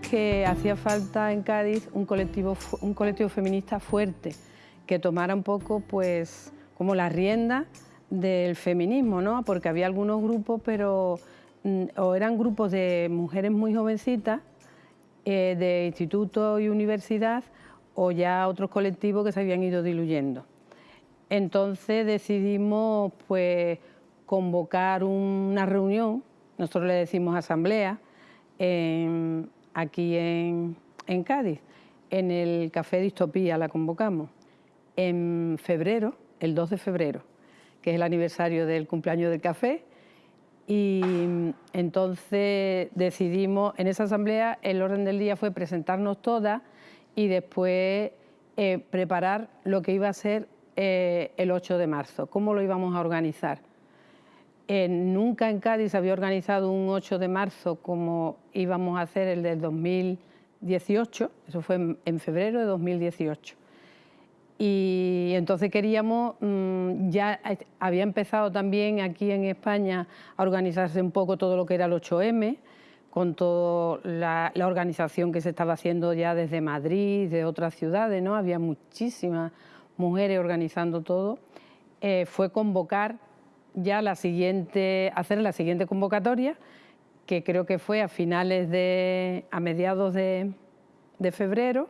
que hacía falta en Cádiz un colectivo, un colectivo feminista fuerte, que tomara un poco pues como la rienda del feminismo, ¿no? porque había algunos grupos, pero mm, o eran grupos de mujeres muy jovencitas, eh, de instituto y universidad, o ya otros colectivos que se habían ido diluyendo. Entonces decidimos pues, convocar una reunión, nosotros le decimos asamblea, aquí en, en Cádiz, en el Café Distopía la convocamos, en febrero, el 2 de febrero, que es el aniversario del cumpleaños del café, y entonces decidimos, en esa asamblea el orden del día fue presentarnos todas y después eh, preparar lo que iba a ser eh, el 8 de marzo, cómo lo íbamos a organizar. Eh, nunca en Cádiz había organizado un 8 de marzo como íbamos a hacer el del 2018, eso fue en, febrero de 2018. Y entonces queríamos, mm, ya había empezado también aquí en España a organizarse un poco todo lo que era el 8M, con toda la, organización que se estaba haciendo ya desde Madrid, de otras ciudades, ¿no? Había muchísimas mujeres organizando todo. Eh, fue convocar ya la siguiente, hacer la siguiente convocatoria, que creo que fue a finales de, a mediados de, febrero,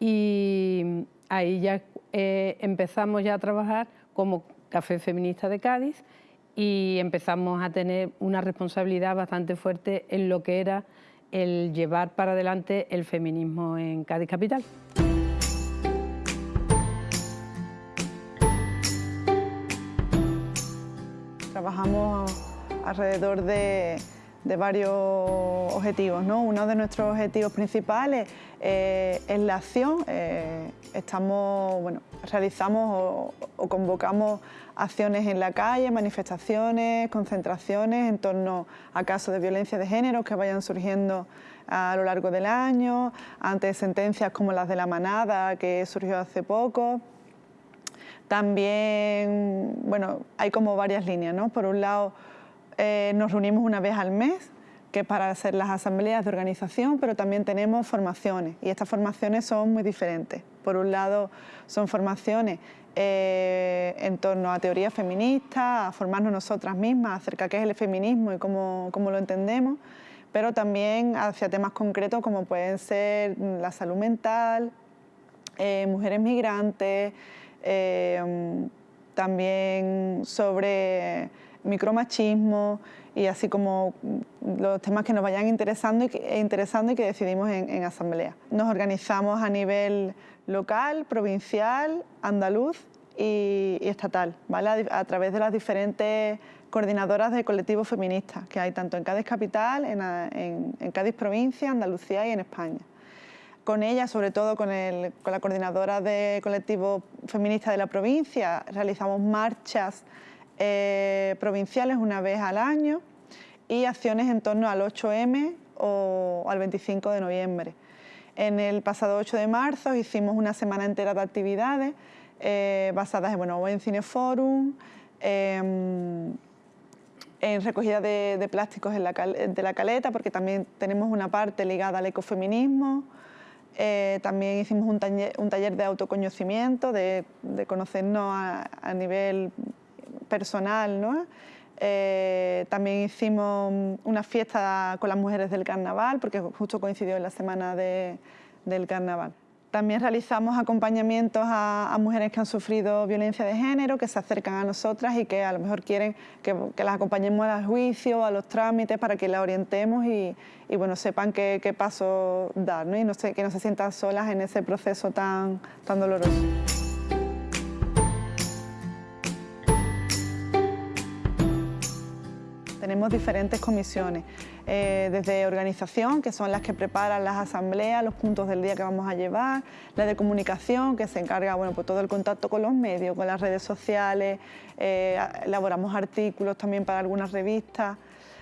y ahí ya eh, empezamos ya a trabajar como Café Feminista de Cádiz y empezamos a tener una responsabilidad bastante fuerte en lo que era el llevar para adelante el feminismo en Cádiz Capital. Trabajamos alrededor de, varios objetivos. ¿no? Uno de nuestros objetivos principales eh, es la acción. Eh, estamos, bueno, realizamos o, convocamos acciones en la calle, manifestaciones, concentraciones en torno a casos de violencia de género que vayan surgiendo a lo largo del año, ante sentencias como las de la manada que surgió hace poco. También, bueno, hay como varias líneas, ¿no? Por un lado, eh, nos reunimos una vez al mes, que es para hacer las asambleas de organización, pero también tenemos formaciones y estas formaciones son muy diferentes. Por un lado, son formaciones eh, en torno a teoría feminista, a formarnos nosotras mismas acerca de qué es el feminismo y cómo, cómo lo entendemos, pero también hacia temas concretos como pueden ser la salud mental, eh, mujeres migrantes, Em, también sobre micromachismo y así como los temas que nos vayan interesando y que, interesando y que decidimos en, asamblea. Nos organizamos a nivel local, provincial, andaluz y, estatal, ¿vale? a, través de las diferentes coordinadoras de colectivos feministas que hay tanto en Cádiz Capital, en Cádiz Provincia, Andalucía y en España con ella, sobre todo con, la coordinadora de colectivo feminista de la provincia, realizamos marchas eh, provinciales una vez al año y acciones en torno al 8M o al 25 de noviembre. En el pasado 8 de marzo hicimos una semana entera de actividades eh, basadas en, bueno, en Cineforum, em, en recogida de, plásticos de la caleta, porque también tenemos una parte ligada al ecofeminismo, eh, también hicimos un taller, de autoconocimiento, de, conocernos a, nivel personal. ¿no? Eh, también hicimos una fiesta con las mujeres del carnaval, porque justo coincidió en la semana del carnaval. También realizamos acompañamientos a, mujeres que han sufrido violencia de género, que se acercan a nosotras y que a lo mejor quieren que, las acompañemos al juicio, a los trámites, para que las orientemos y, bueno, sepan qué, qué paso dar ¿no? y que no se sientan solas en ese proceso tan doloroso. Tenemos diferentes comisiones, eh, desde organización, que son las que preparan las asambleas, los puntos del día que vamos a llevar, la de comunicación, que se encarga bueno, pues todo el contacto con los medios, con las redes sociales, eh, elaboramos artículos también para algunas revistas.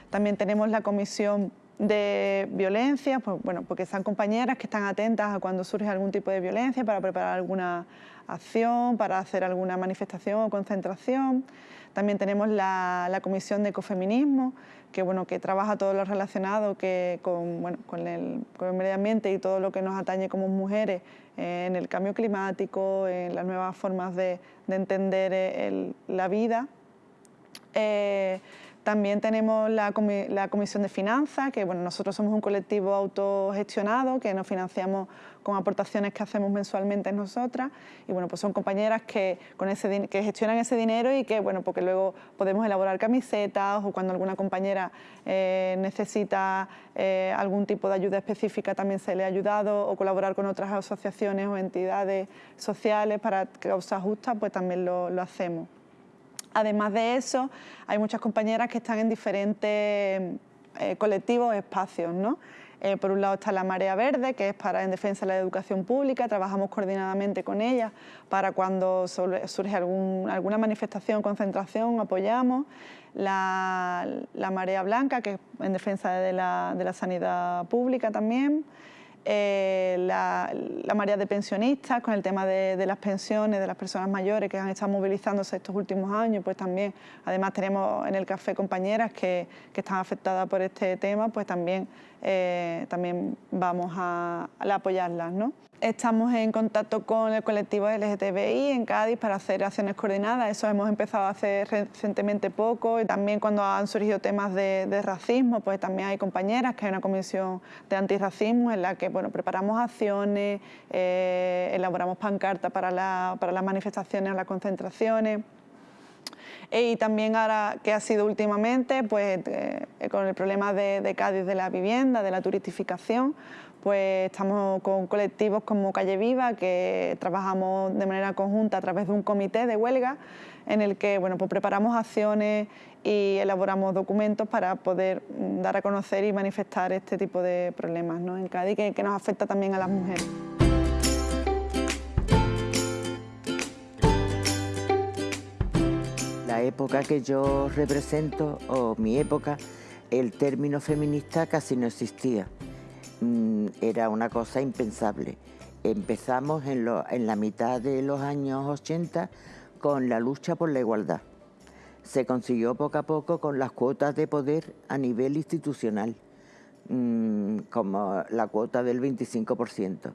También tenemos la comisión de violencia, pues, bueno, porque son compañeras que están atentas a cuando surge algún tipo de violencia para preparar alguna acción, para hacer alguna manifestación o concentración. También tenemos la, Comisión de Ecofeminismo, que, bueno, que trabaja todo lo relacionado que con, bueno, con, el, medio ambiente y todo lo que nos atañe como mujeres en el cambio climático, en las nuevas formas de, entender la vida. Eh, también tenemos la, Comisión de Finanzas, que bueno, nosotros somos un colectivo autogestionado, que nos financiamos con aportaciones que hacemos mensualmente nosotras. Y bueno, pues son compañeras que, con ese, que gestionan ese dinero y que, bueno, porque luego podemos elaborar camisetas o cuando alguna compañera eh, necesita eh, algún tipo de ayuda específica también se le ha ayudado o colaborar con otras asociaciones o entidades sociales para causas justas, pues también lo, lo hacemos. Además de eso, hay muchas compañeras que están en diferentes eh, colectivos espacios. Eh, por un lado está la Marea Verde, que es para en defensa de la educación pública, trabajamos coordinadamente con ella para cuando surge alguna manifestación, concentración, apoyamos. La, Marea Blanca, que es en defensa de la, de la sanidad pública también. Eh, la, la, de pensionistas con el tema de, las pensiones de las personas mayores que han estado movilizándose estos últimos años, pues también, además tenemos en el café compañeras que, que están afectadas por este tema, pues también, eh, también vamos a, a apoyarlas. ¿no? Estamos en contacto con el colectivo LGTBI en Cádiz para hacer acciones coordinadas. Eso hemos empezado a hacer recientemente poco. Y también cuando han surgido temas de, racismo, pues también hay compañeras que hay una comisión de antirracismo en la que bueno, preparamos acciones, eh, elaboramos pancartas para, para las manifestaciones, las concentraciones. Y también ahora que ha sido últimamente, pues eh, con el problema de, Cádiz de la vivienda, de la turistificación, pues estamos con colectivos como Calle Viva, que trabajamos de manera conjunta a través de un comité de huelga, en el que bueno, pues preparamos acciones y elaboramos documentos para poder mm, dar a conocer y manifestar este tipo de problemas ¿no? en Cádiz, que nos afecta también a las mujeres. La época que yo represento, o mi época, el término feminista casi no existía. Mm, era una cosa impensable. Empezamos en, la mitad de los años 80 con la lucha por la igualdad. Se consiguió poco a poco con las cuotas de poder a nivel institucional, mm, como la cuota del 25%.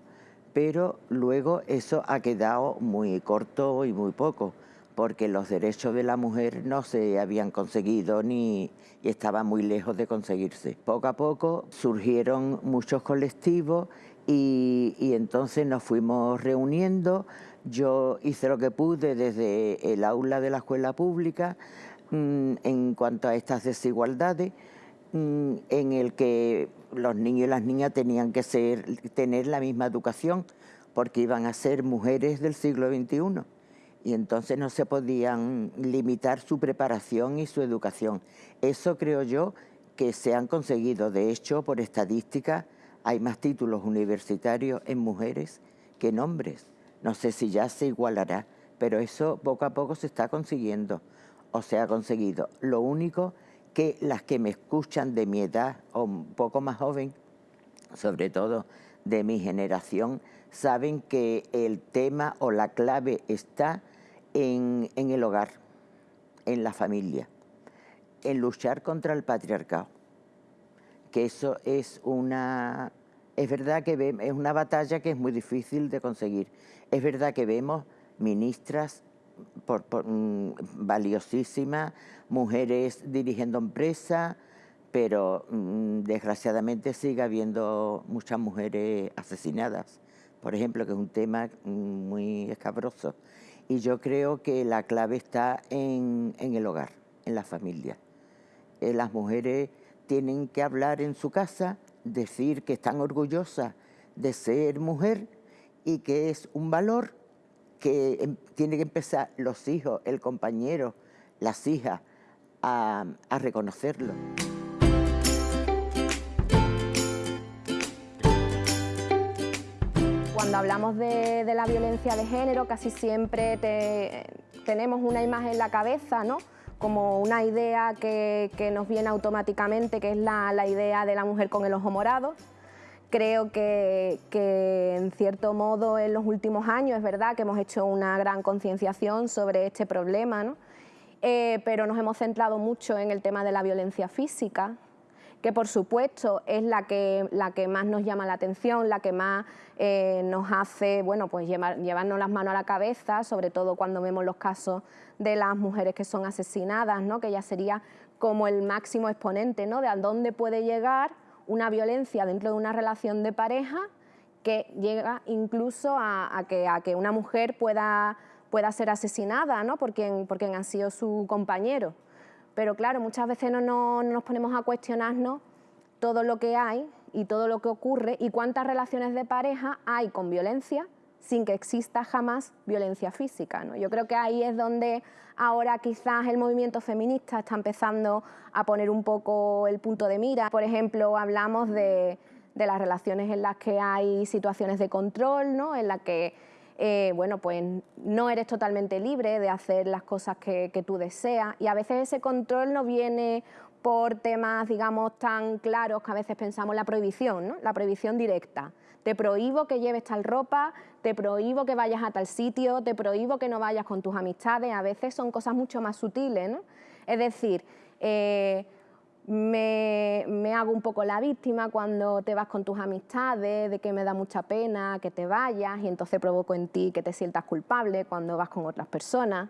Pero luego eso ha quedado muy corto y muy poco porque los derechos de la mujer no se habían conseguido ni y estaban muy lejos de conseguirse. Poco a poco surgieron muchos colectivos y, entonces nos fuimos reuniendo. Yo hice lo que pude desde el aula de la escuela pública mm, en cuanto a estas desigualdades, mm, en el que los niños y las niñas tenían que ser, tener la misma educación porque iban a ser mujeres del siglo XXI y entonces no se podían limitar su preparación y su educación. Eso creo yo que se han conseguido. De hecho, por estadística, hay más títulos universitarios en mujeres que en hombres. No sé si ya se igualará, pero eso poco a poco se está consiguiendo o se ha conseguido. Lo único que las que me escuchan de mi edad o un poco más joven, sobre todo de mi generación, saben que el tema o la clave está en, el hogar, en la familia, en luchar contra el patriarcado. Que eso es una... Es verdad que es una batalla que es muy difícil de conseguir. Es verdad que vemos ministras mm, valiosísimas, mujeres dirigiendo empresas, pero mm, desgraciadamente sigue habiendo muchas mujeres asesinadas, por ejemplo, que es un tema mm, muy escabroso. Y yo creo que la clave está en, el hogar, en la familia. Eh, las mujeres tienen que hablar en su casa, decir que están orgullosas de ser mujer y que es un valor que em, tiene que empezar los hijos, el compañero, las hijas a reconocerlo. Cuando hablamos de, la violencia de género, casi siempre tenemos una imagen en la cabeza, ¿no? como una idea que, nos viene automáticamente, que es la, idea de la mujer con el ojo morado. Creo que, en cierto modo en los últimos años es verdad que hemos hecho una gran concienciación sobre este problema, eh, pero nos hemos centrado mucho en el tema de la violencia física, que por supuesto es la que, la que más nos llama la atención, la que más eh, nos hace bueno, pues llevarnos las manos a la cabeza, sobre todo cuando vemos los casos de las mujeres que son asesinadas, ¿no? que ya sería como el máximo exponente ¿no? de a dónde puede llegar una violencia dentro de una relación de pareja que llega incluso a, que, a que, una mujer pueda, pueda ser asesinada ¿no? por, quien, por quien ha sido su compañero. Pero claro, muchas veces no, nos ponemos a cuestionarnos todo lo que hay y todo lo que ocurre y cuántas relaciones de pareja hay con violencia sin que exista jamás violencia física. ¿no? Yo creo que ahí es donde ahora quizás el movimiento feminista está empezando a poner un poco el punto de mira. Por ejemplo, hablamos de, de las relaciones en las que hay situaciones de control, ¿no? en las que eh, bueno, pues no eres totalmente libre de hacer las cosas que, tú deseas y a veces ese control no viene por temas, digamos, tan claros que a veces pensamos la prohibición, ¿no? la prohibición directa. Te prohíbo que lleves tal ropa, te prohíbo que vayas a tal sitio, te prohíbo que no vayas con tus amistades, a veces son cosas mucho más sutiles, ¿no? Es decir, eh, me, hago un poco la víctima cuando te vas con tus amistades, de que me da mucha pena que te vayas y entonces provoco en ti que te sientas culpable cuando vas con otras personas.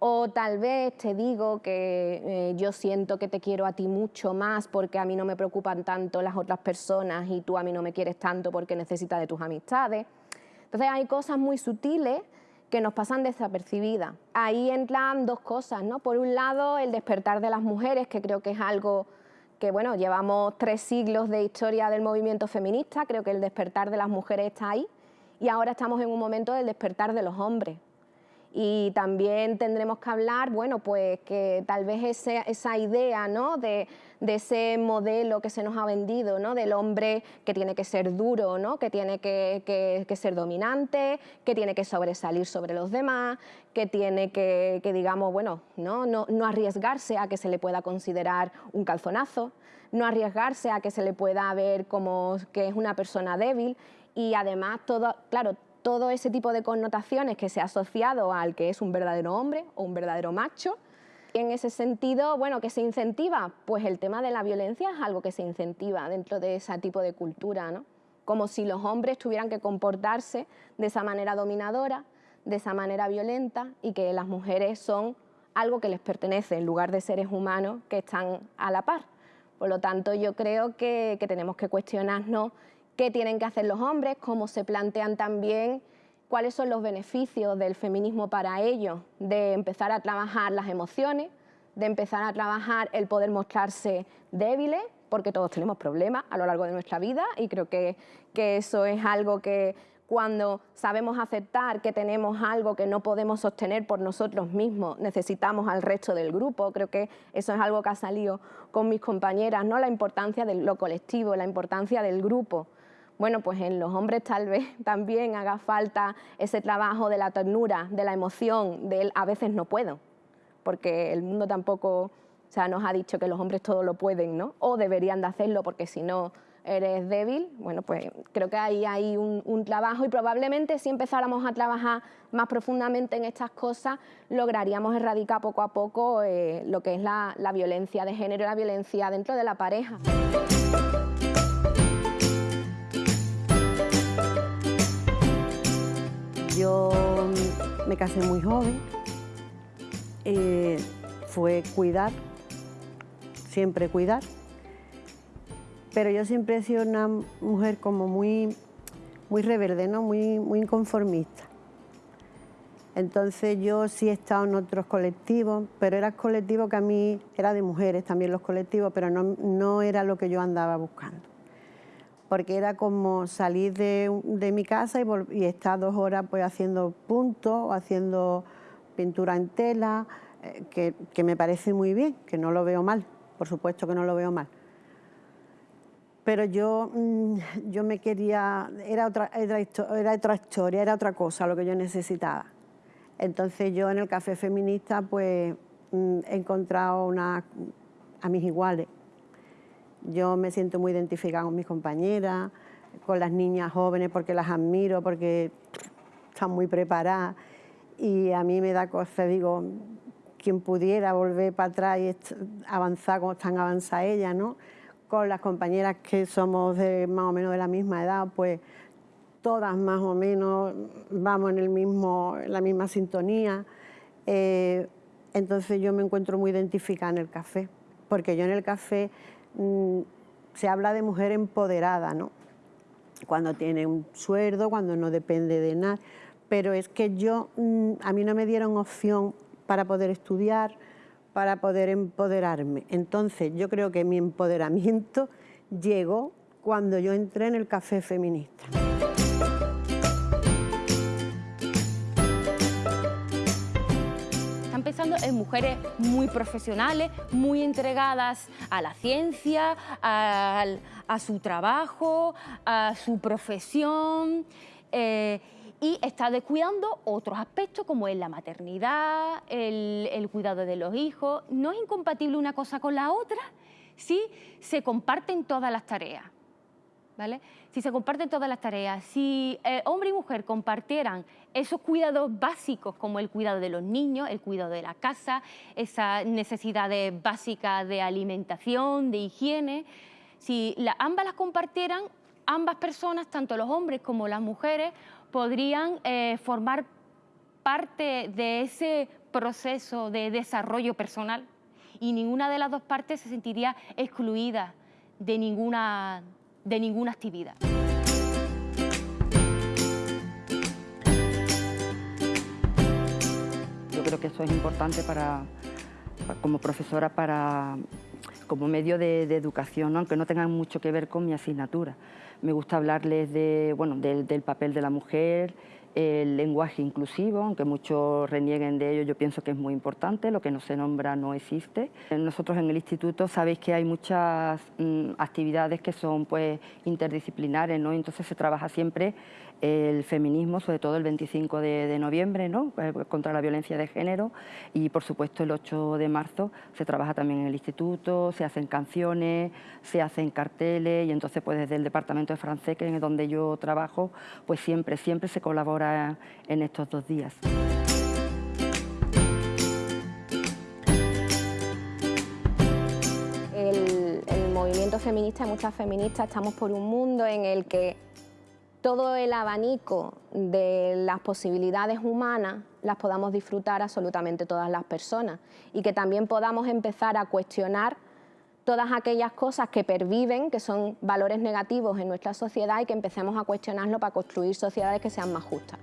O tal vez te digo que eh, yo siento que te quiero a ti mucho más porque a mí no me preocupan tanto las otras personas y tú a mí no me quieres tanto porque necesitas de tus amistades. Entonces hay cosas muy sutiles que nos pasan desapercibidas. Ahí entran dos cosas, ¿no? Por un lado, el despertar de las mujeres, que creo que es algo que, bueno, llevamos tres siglos de historia del movimiento feminista, creo que el despertar de las mujeres está ahí, y ahora estamos en un momento del despertar de los hombres. Y también tendremos que hablar, bueno, pues que tal vez esa idea ¿no? de, ese modelo que se nos ha vendido, ¿no? del hombre que tiene que ser duro, ¿no? que tiene que, ser dominante, que tiene que sobresalir sobre los demás, que tiene que, digamos, bueno, ¿no? No, no arriesgarse a que se le pueda considerar un calzonazo, no arriesgarse a que se le pueda ver como que es una persona débil y además todo, claro, todo ese tipo de connotaciones que se ha asociado al que es un verdadero hombre o un verdadero macho. En ese sentido, bueno, ¿qué se incentiva? Pues el tema de la violencia es algo que se incentiva dentro de ese tipo de cultura, ¿no? Como si los hombres tuvieran que comportarse de esa manera dominadora, de esa manera violenta y que las mujeres son algo que les pertenece en lugar de seres humanos que están a la par. Por lo tanto, yo creo que, que tenemos que cuestionarnos qué tienen que hacer los hombres, cómo se plantean también cuáles son los beneficios del feminismo para ellos, de empezar a trabajar las emociones, de empezar a trabajar el poder mostrarse débiles, porque todos tenemos problemas a lo largo de nuestra vida y creo que, que eso es algo que cuando sabemos aceptar que tenemos algo que no podemos sostener por nosotros mismos, necesitamos al resto del grupo. Creo que eso es algo que ha salido con mis compañeras, ¿no? la importancia de lo colectivo, la importancia del grupo bueno, pues en los hombres tal vez también haga falta ese trabajo de la ternura, de la emoción, del a veces no puedo, porque el mundo tampoco o sea, nos ha dicho que los hombres todo lo pueden, ¿no? O deberían de hacerlo porque si no eres débil, bueno, pues creo que ahí hay un, trabajo y probablemente si empezáramos a trabajar más profundamente en estas cosas, lograríamos erradicar poco a poco eh, lo que es la, la violencia de género y la violencia dentro de la pareja. Yo me casé muy joven, eh, fue cuidar, siempre cuidar, pero yo siempre he sido una mujer como muy, muy rebelde, ¿no? muy, muy inconformista. Entonces yo sí he estado en otros colectivos, pero era colectivo que a mí era de mujeres también los colectivos, pero no, no era lo que yo andaba buscando porque era como salir de, mi casa y, estar dos horas pues, haciendo puntos, haciendo pintura en tela, eh, que, me parece muy bien, que no lo veo mal, por supuesto que no lo veo mal. Pero yo, mm, yo me quería, era otra, historia, era otra cosa lo que yo necesitaba. Entonces yo en el café feminista pues mm, he encontrado una, a mis iguales. Yo me siento muy identificada con mis compañeras, con las niñas jóvenes porque las admiro, porque están muy preparadas y a mí me da cosa, digo, quien pudiera volver para atrás y avanzar como están avanzadas ellas, ¿no? Con las compañeras que somos de más o menos de la misma edad, pues todas más o menos vamos en, el mismo, en la misma sintonía. Eh, entonces yo me encuentro muy identificada en el café, porque yo en el café mm, se habla de mujer empoderada, ¿no? Cuando tiene un sueldo, cuando no depende de nada, pero es que yo, mm, a mí no me dieron opción para poder estudiar, para poder empoderarme. Entonces yo creo que mi empoderamiento llegó cuando yo entré en el café feminista. En mujeres muy profesionales, muy entregadas a la ciencia, a, su trabajo, a su profesión. Eh, y está descuidando otros aspectos como es la maternidad, el, cuidado de los hijos. No es incompatible una cosa con la otra si se comparten todas las tareas. Si se comparten todas las tareas, si eh, hombre y mujer compartieran esos cuidados básicos como el cuidado de los niños, el cuidado de la casa, esas necesidades básicas de alimentación, de higiene, si ambas las compartieran, ambas personas, tanto los hombres como las mujeres, podrían eh, formar parte de ese proceso de desarrollo personal. Y ninguna de las dos partes se sentiría excluida de ninguna, de ninguna actividad. Yo creo que eso es importante para, como profesora para, como medio de, educación, aunque no tengan mucho que ver con mi asignatura. Me gusta hablarles de, bueno, del, papel de la mujer, el lenguaje inclusivo, aunque muchos renieguen de ello, yo pienso que es muy importante, lo que no se nombra no existe. Nosotros en el instituto sabéis que hay muchas mm, actividades que son pues, interdisciplinares, ¿no? entonces se trabaja siempre el feminismo, sobre todo el 25 de, noviembre, ¿no? Eh, contra la violencia de género y por supuesto el 8 de marzo se trabaja también en el instituto, se hacen canciones, se hacen carteles y entonces pues desde el departamento de francés, que es donde yo trabajo, pues siempre, siempre se colabora en estos dos días. El, el movimiento feminista, muchas feministas, estamos por un mundo en el que todo el abanico de las posibilidades humanas las podamos disfrutar absolutamente todas las personas y que también podamos empezar a cuestionar todas aquellas cosas que perviven, que son valores negativos en nuestra sociedad y que empecemos a cuestionarlo para construir sociedades que sean más justas.